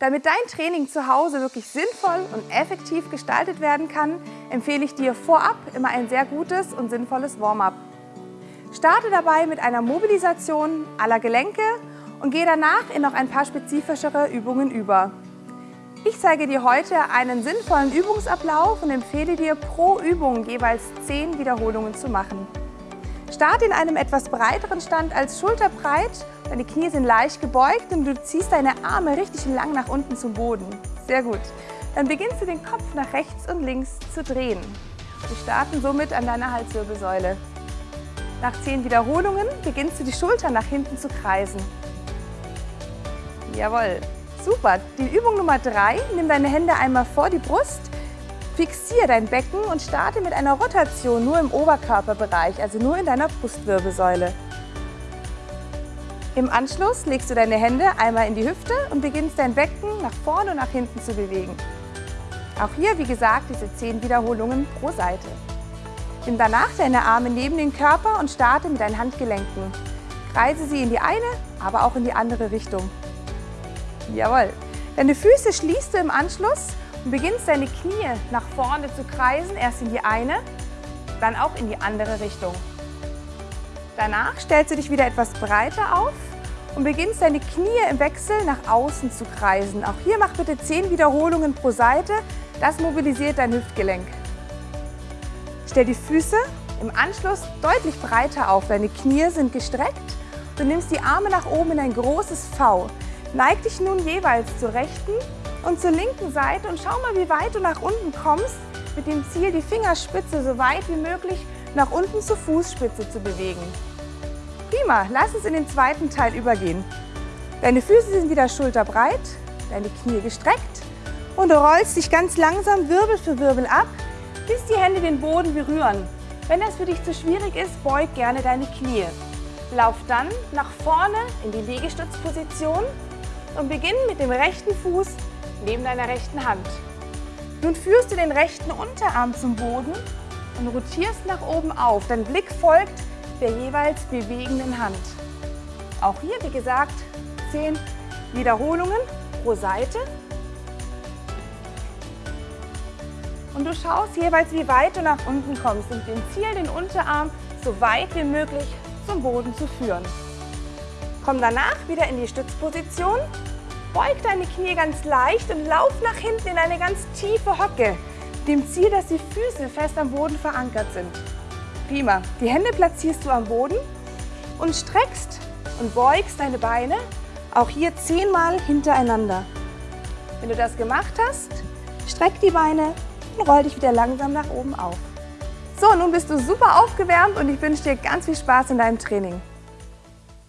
Damit dein Training zu Hause wirklich sinnvoll und effektiv gestaltet werden kann, empfehle ich dir vorab immer ein sehr gutes und sinnvolles Warm-up. Starte dabei mit einer Mobilisation aller Gelenke und gehe danach in noch ein paar spezifischere Übungen über. Ich zeige dir heute einen sinnvollen Übungsablauf und empfehle dir pro Übung jeweils 10 Wiederholungen zu machen. Starte in einem etwas breiteren Stand als schulterbreit. Deine Knie sind leicht gebeugt und du ziehst deine Arme richtig lang nach unten zum Boden. Sehr gut. Dann beginnst du den Kopf nach rechts und links zu drehen. Wir starten somit an deiner Halswirbelsäule. Nach 10 Wiederholungen beginnst du die Schultern nach hinten zu kreisen. Jawohl, super. Die Übung Nummer 3, nimm deine Hände einmal vor die Brust, fixiere dein Becken und starte mit einer Rotation nur im Oberkörperbereich, also nur in deiner Brustwirbelsäule. Im Anschluss legst du deine Hände einmal in die Hüfte und beginnst dein Becken nach vorne und nach hinten zu bewegen. Auch hier, wie gesagt, diese 10 Wiederholungen pro Seite. Nimm danach deine Arme neben den Körper und starte mit deinen Handgelenken. Kreise sie in die eine, aber auch in die andere Richtung. Jawohl. Deine Füße schließt du im Anschluss und beginnst deine Knie nach vorne zu kreisen, erst in die eine, dann auch in die andere Richtung. Danach stellst du dich wieder etwas breiter auf und beginnst deine Knie im Wechsel nach außen zu kreisen. Auch hier mach bitte 10 Wiederholungen pro Seite, das mobilisiert dein Hüftgelenk. Stell die Füße im Anschluss deutlich breiter auf, deine Knie sind gestreckt. Du nimmst die Arme nach oben in ein großes V. Neig dich nun jeweils zur rechten und zur linken Seite und schau mal, wie weit du nach unten kommst, mit dem Ziel, die Fingerspitze so weit wie möglich nach unten zur Fußspitze zu bewegen. Prima, lass uns in den zweiten Teil übergehen. Deine Füße sind wieder schulterbreit, deine Knie gestreckt und du rollst dich ganz langsam Wirbel für Wirbel ab, bis die Hände den Boden berühren. Wenn das für dich zu schwierig ist, beug gerne deine Knie. Lauf dann nach vorne in die Liegestützposition und beginn mit dem rechten Fuß neben deiner rechten Hand. Nun führst du den rechten Unterarm zum Boden und rotierst nach oben auf. Dein Blick folgt der jeweils bewegenden Hand. Auch hier, wie gesagt, 10 Wiederholungen pro Seite. Und du schaust jeweils, wie weit du nach unten kommst und dem Ziel, den Unterarm so weit wie möglich zum Boden zu führen. Komm danach wieder in die Stützposition Beug deine Knie ganz leicht und lauf nach hinten in eine ganz tiefe Hocke. Dem Ziel, dass die Füße fest am Boden verankert sind. Prima. Die Hände platzierst du am Boden und streckst und beugst deine Beine auch hier zehnmal hintereinander. Wenn du das gemacht hast, streck die Beine und roll dich wieder langsam nach oben auf. So, nun bist du super aufgewärmt und ich wünsche dir ganz viel Spaß in deinem Training.